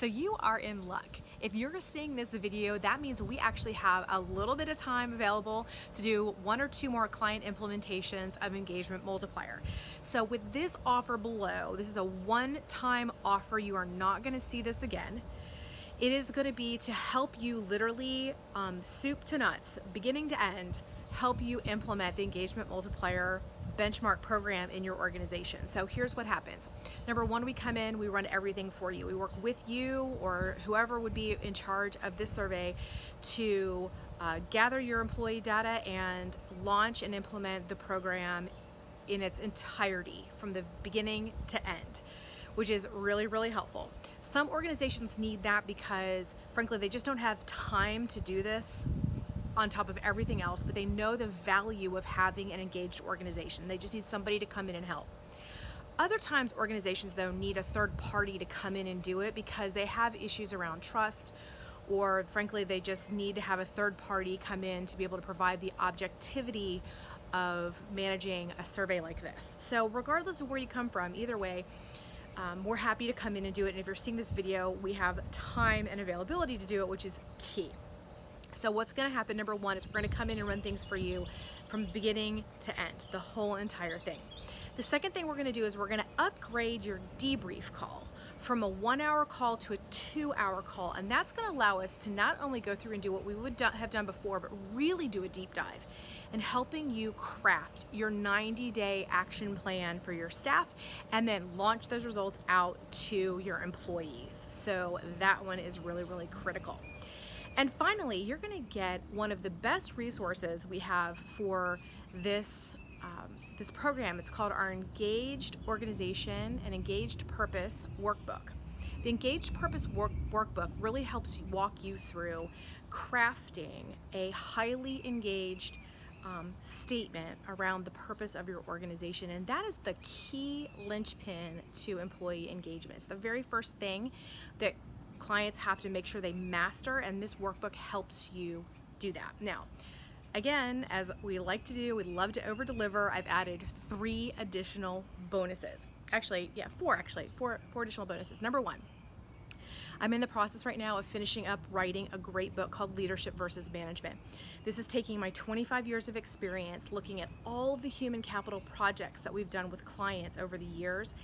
So you are in luck. If you're seeing this video, that means we actually have a little bit of time available to do one or two more client implementations of Engagement Multiplier. So with this offer below, this is a one-time offer. You are not gonna see this again. It is gonna be to help you literally um, soup to nuts, beginning to end, help you implement the engagement multiplier benchmark program in your organization. So here's what happens. Number one, we come in, we run everything for you. We work with you or whoever would be in charge of this survey to uh, gather your employee data and launch and implement the program in its entirety from the beginning to end, which is really, really helpful. Some organizations need that because frankly, they just don't have time to do this on top of everything else, but they know the value of having an engaged organization. They just need somebody to come in and help. Other times organizations though need a third party to come in and do it because they have issues around trust or frankly they just need to have a third party come in to be able to provide the objectivity of managing a survey like this. So regardless of where you come from, either way, um, we're happy to come in and do it. And if you're seeing this video, we have time and availability to do it, which is key. So what's gonna happen, number one, is we're gonna come in and run things for you from beginning to end, the whole entire thing. The second thing we're gonna do is we're gonna upgrade your debrief call from a one hour call to a two hour call. And that's gonna allow us to not only go through and do what we would have done before, but really do a deep dive in helping you craft your 90 day action plan for your staff and then launch those results out to your employees. So that one is really, really critical. And finally, you're gonna get one of the best resources we have for this, um, this program. It's called our Engaged Organization and Engaged Purpose Workbook. The Engaged Purpose work, Workbook really helps walk you through crafting a highly engaged um, statement around the purpose of your organization and that is the key linchpin to employee engagement. It's the very first thing that clients have to make sure they master and this workbook helps you do that. Now, again, as we like to do, we love to over deliver, I've added three additional bonuses. Actually, yeah, four actually, four, four additional bonuses. Number one, I'm in the process right now of finishing up writing a great book called Leadership versus Management. This is taking my 25 years of experience looking at all the human capital projects that we've done with clients over the years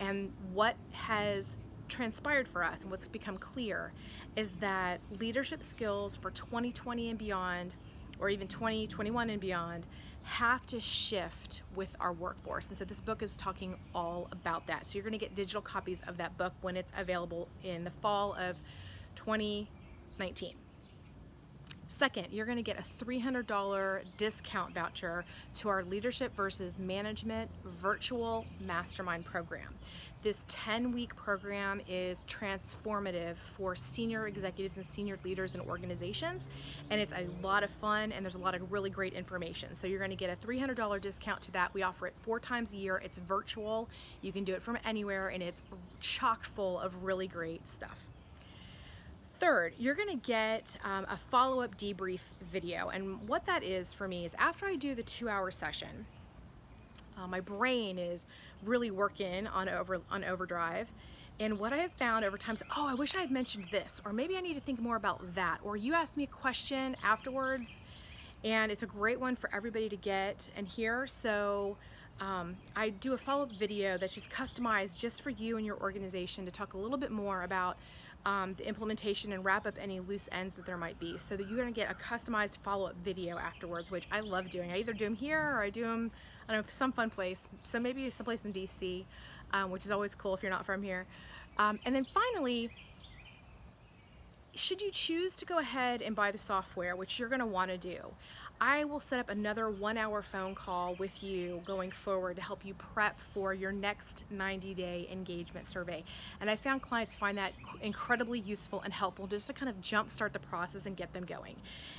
and what has transpired for us and what's become clear is that leadership skills for 2020 and beyond, or even 2021 and beyond, have to shift with our workforce. And so this book is talking all about that. So you're gonna get digital copies of that book when it's available in the fall of 2019. Second, you're gonna get a $300 discount voucher to our Leadership versus Management virtual mastermind program. This 10-week program is transformative for senior executives and senior leaders in organizations, and it's a lot of fun, and there's a lot of really great information. So you're gonna get a $300 discount to that. We offer it four times a year. It's virtual. You can do it from anywhere, and it's chock full of really great stuff. Third, you're gonna get um, a follow-up debrief video. And what that is for me is after I do the two hour session, uh, my brain is really working on over on overdrive. And what I have found over time is, oh, I wish I had mentioned this, or maybe I need to think more about that. Or you asked me a question afterwards, and it's a great one for everybody to get and hear. So um, I do a follow-up video that's just customized just for you and your organization to talk a little bit more about um, the implementation and wrap up any loose ends that there might be so that you're gonna get a customized follow-up video afterwards, which I love doing. I either do them here or I do them I don't know, some fun place. So maybe someplace in DC, um, which is always cool if you're not from here. Um, and then finally, should you choose to go ahead and buy the software, which you're gonna wanna do, I will set up another one hour phone call with you going forward to help you prep for your next 90 day engagement survey. And I found clients find that incredibly useful and helpful just to kind of jumpstart the process and get them going.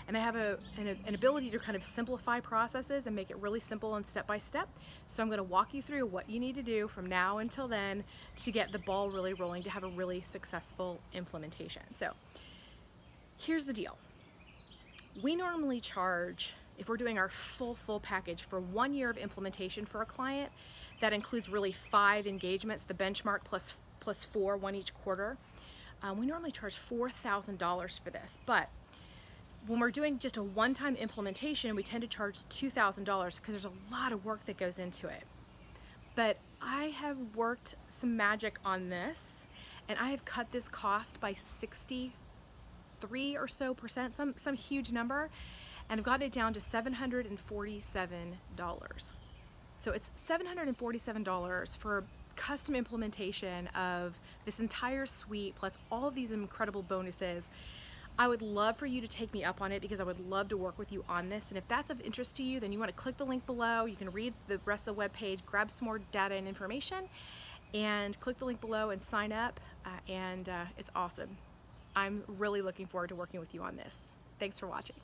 And I have a, an, an ability to kind of simplify processes and make it really simple and step by step. So I'm gonna walk you through what you need to do from now until then to get the ball really rolling to have a really successful implementation. So here's the deal we normally charge, if we're doing our full, full package for one year of implementation for a client, that includes really five engagements, the benchmark plus, plus four, one each quarter. Um, we normally charge $4,000 for this, but when we're doing just a one-time implementation, we tend to charge $2,000 because there's a lot of work that goes into it. But I have worked some magic on this and I have cut this cost by 63 or so percent, some, some huge number, and I've gotten it down to $747. So it's $747 for custom implementation of this entire suite plus all of these incredible bonuses I would love for you to take me up on it because I would love to work with you on this. And if that's of interest to you, then you want to click the link below. You can read the rest of the web page, grab some more data and information, and click the link below and sign up. Uh, and uh, it's awesome. I'm really looking forward to working with you on this. Thanks for watching.